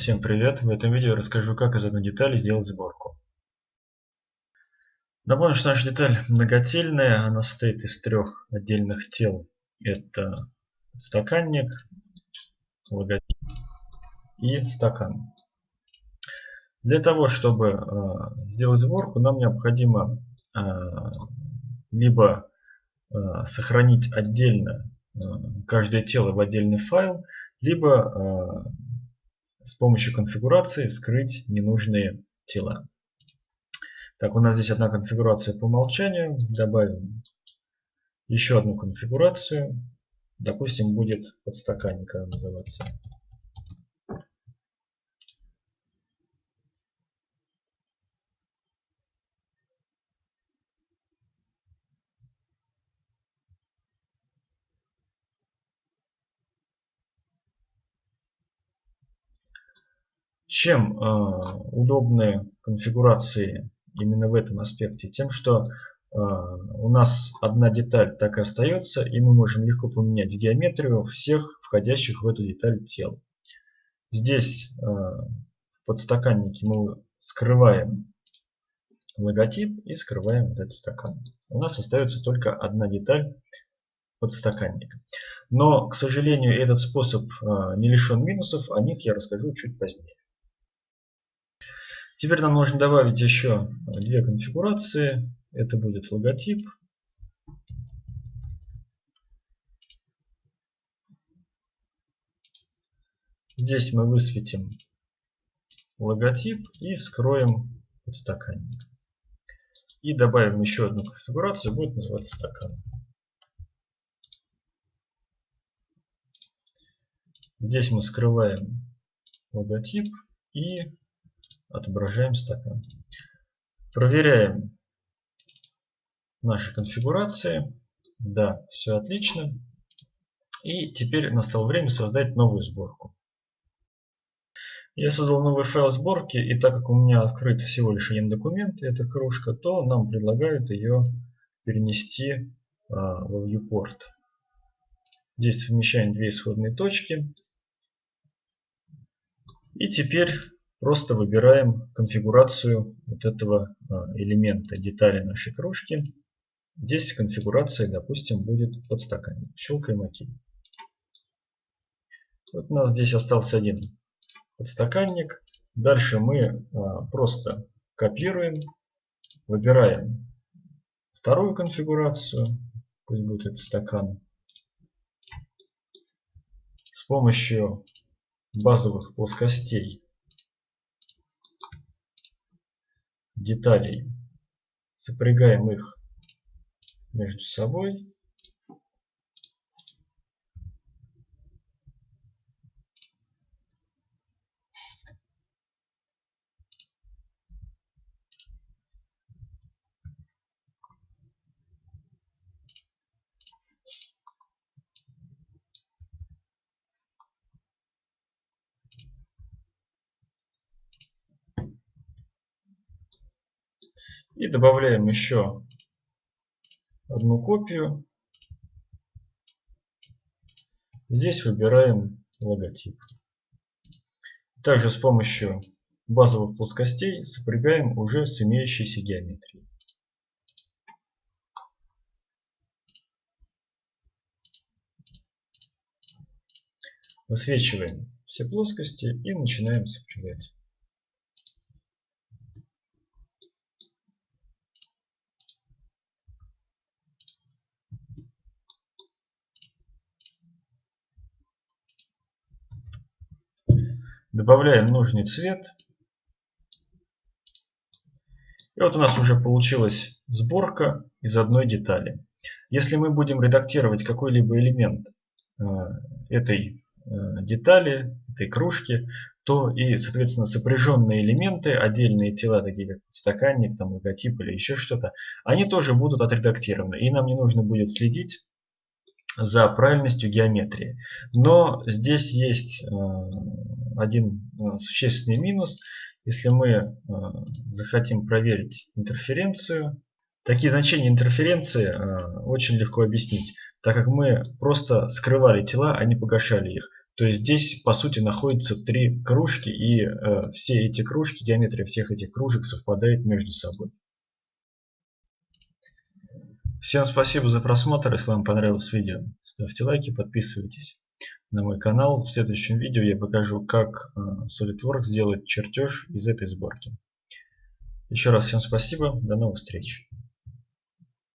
Всем привет! В этом видео я расскажу, как из одной детали сделать сборку. Напомню, что наша деталь многотельная, она состоит из трех отдельных тел. Это стаканник, логотип и стакан. Для того, чтобы э, сделать сборку, нам необходимо э, либо э, сохранить отдельно каждое тело в отдельный файл, либо с помощью конфигурации скрыть ненужные тела. Так, у нас здесь одна конфигурация по умолчанию. Добавим еще одну конфигурацию. Допустим, будет подстаканник называться. Чем э, удобны конфигурации именно в этом аспекте? Тем, что э, у нас одна деталь так и остается, и мы можем легко поменять геометрию всех входящих в эту деталь тел. Здесь э, в подстаканнике мы скрываем логотип и скрываем вот этот стакан. У нас остается только одна деталь подстаканника. Но, к сожалению, этот способ не лишен минусов, о них я расскажу чуть позднее. Теперь нам нужно добавить еще две конфигурации. Это будет логотип. Здесь мы высветим логотип и скроем подстаканник. И добавим еще одну конфигурацию, будет называться стакан. Здесь мы скрываем логотип и отображаем стакан. Проверяем наши конфигурации. Да, все отлично. И теперь настало время создать новую сборку. Я создал новый файл сборки, и так как у меня открыт всего лишь один документ, эта кружка, то нам предлагают ее перенести а, в viewport. Здесь совмещаем две исходные точки. И теперь Просто выбираем конфигурацию вот этого а, элемента детали нашей кружки. Здесь конфигурация, допустим, будет подстаканник. Щелкаем ОК. Вот у нас здесь остался один подстаканник. Дальше мы а, просто копируем, выбираем вторую конфигурацию, пусть будет этот стакан. С помощью базовых плоскостей деталей. Сопрягаем их между собой. И добавляем еще одну копию. Здесь выбираем логотип. Также с помощью базовых плоскостей сопрягаем уже с имеющейся геометрией. Высвечиваем все плоскости и начинаем сопрягать. Добавляем нужный цвет. И вот у нас уже получилась сборка из одной детали. Если мы будем редактировать какой-либо элемент э, этой э, детали, этой кружки, то и, соответственно, сопряженные элементы, отдельные тела, такие как стаканник, там, логотип или еще что-то, они тоже будут отредактированы. И нам не нужно будет следить за правильностью геометрии. Но здесь есть э, один э, существенный минус. Если мы э, захотим проверить интерференцию, такие значения интерференции очень легко объяснить, так как мы просто скрывали тела, а не погашали их. То есть здесь по сути находятся три кружки и все эти кружки, геометрия всех этих кружек совпадает между собой. Всем спасибо за просмотр, если вам понравилось видео. Ставьте лайки, подписывайтесь на мой канал. В следующем видео я покажу, как э, SolidWorks сделать чертеж из этой сборки. Еще раз всем спасибо, до новых встреч.